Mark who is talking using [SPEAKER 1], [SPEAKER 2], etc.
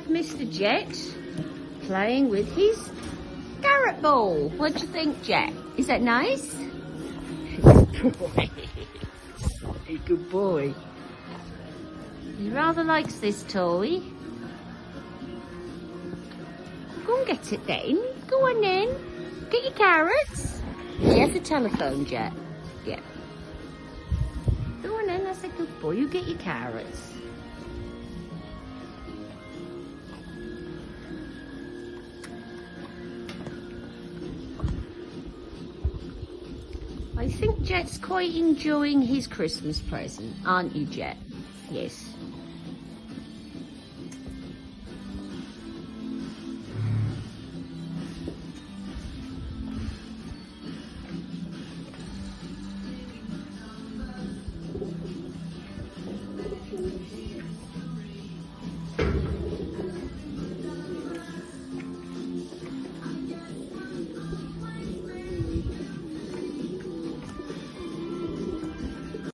[SPEAKER 1] have Mr. Jet playing with his carrot ball. What do you think, Jet? Is that nice? Good boy. A good boy. He rather likes this toy. Go and get it then. Go on then. Get your carrots. He has a telephone, Jet. Yeah. Go on then, that's a good boy. You get your carrots. Think Jet's quite enjoying his Christmas present, aren't you, Jet? Yes.